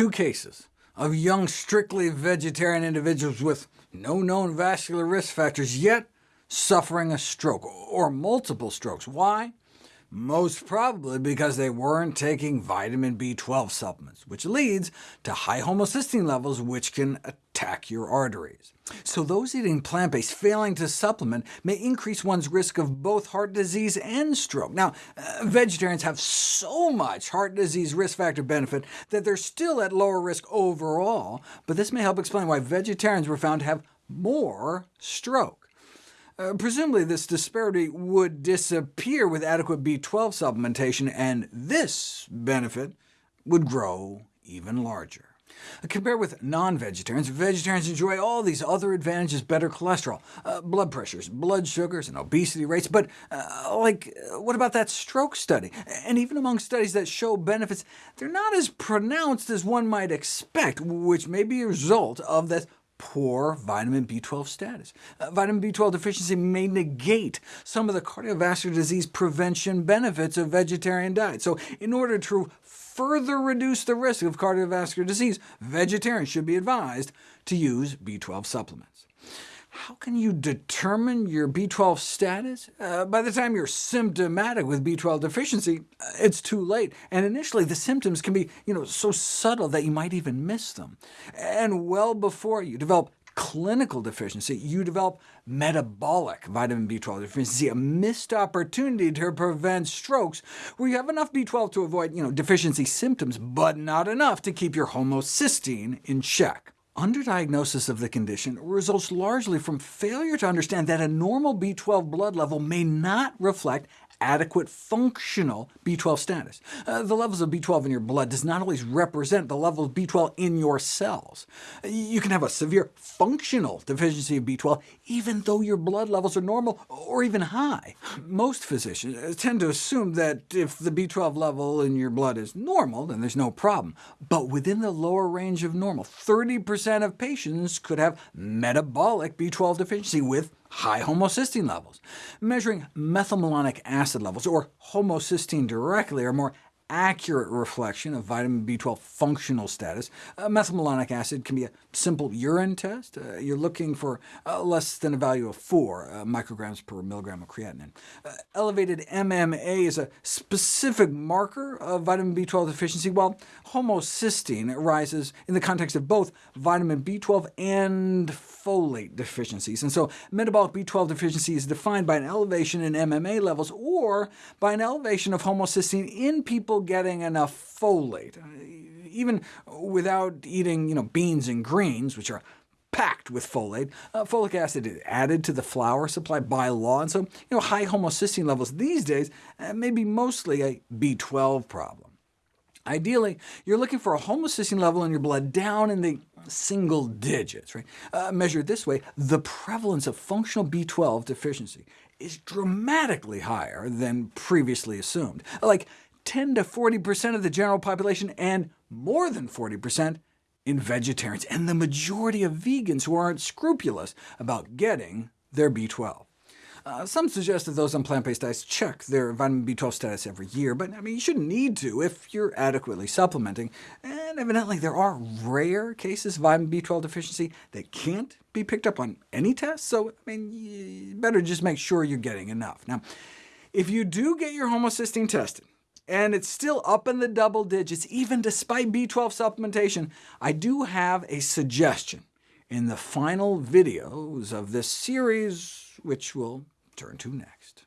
two cases of young, strictly vegetarian individuals with no known vascular risk factors, yet suffering a stroke, or multiple strokes. Why? Most probably because they weren't taking vitamin B12 supplements, which leads to high homocysteine levels, which can attack your arteries. So those eating plant-based failing to supplement may increase one's risk of both heart disease and stroke. Now, uh, vegetarians have so much heart disease risk factor benefit that they're still at lower risk overall, but this may help explain why vegetarians were found to have more stroke. Uh, presumably this disparity would disappear with adequate B12 supplementation, and this benefit would grow even larger. Uh, compared with non-vegetarians, vegetarians enjoy all these other advantages, better cholesterol, uh, blood pressures, blood sugars, and obesity rates, but uh, like, uh, what about that stroke study? And even among studies that show benefits, they're not as pronounced as one might expect, which may be a result of this poor vitamin B12 status. Uh, vitamin B12 deficiency may negate some of the cardiovascular disease prevention benefits of vegetarian diet. So in order to further reduce the risk of cardiovascular disease, vegetarians should be advised to use B12 supplements. How can you determine your B12 status? Uh, by the time you're symptomatic with B12 deficiency, uh, it's too late, and initially the symptoms can be you know, so subtle that you might even miss them. And well before you develop clinical deficiency, you develop metabolic vitamin B12 deficiency, a missed opportunity to prevent strokes, where you have enough B12 to avoid you know, deficiency symptoms, but not enough to keep your homocysteine in check. Underdiagnosis of the condition results largely from failure to understand that a normal B12 blood level may not reflect adequate functional B12 status. Uh, the levels of B12 in your blood does not always represent the level of B12 in your cells. You can have a severe functional deficiency of B12 even though your blood levels are normal or even high. Most physicians tend to assume that if the B12 level in your blood is normal, then there's no problem. But within the lower range of normal, 30% of patients could have metabolic B12 deficiency with high homocysteine levels. Measuring methylmalonic acid levels, or homocysteine directly, are more accurate reflection of vitamin B12 functional status. Uh, methylmalonic acid can be a simple urine test. Uh, you're looking for uh, less than a value of 4 uh, micrograms per milligram of creatinine. Uh, elevated MMA is a specific marker of vitamin B12 deficiency, while homocysteine rises in the context of both vitamin B12 and folate deficiencies. And so metabolic B12 deficiency is defined by an elevation in MMA levels, or by an elevation of homocysteine in people getting enough folate, even without eating you know, beans and greens, which are packed with folate. Uh, folic acid is added to the flour supply by law, and so you know, high homocysteine levels these days uh, may be mostly a B12 problem. Ideally, you're looking for a homocysteine level in your blood down in the single digits. Right? Uh, measured this way, the prevalence of functional B12 deficiency is dramatically higher than previously assumed. Like 10 to 40% of the general population, and more than 40% in vegetarians, and the majority of vegans who aren't scrupulous about getting their B12. Uh, some suggest that those on plant-based diets check their vitamin B12 status every year, but I mean, you shouldn't need to if you're adequately supplementing. And evidently there are rare cases of vitamin B12 deficiency that can't be picked up on any test, so I mean, you better just make sure you're getting enough. Now, if you do get your homocysteine tested, and it's still up in the double digits, even despite B12 supplementation, I do have a suggestion in the final videos of this series, which we'll turn to next.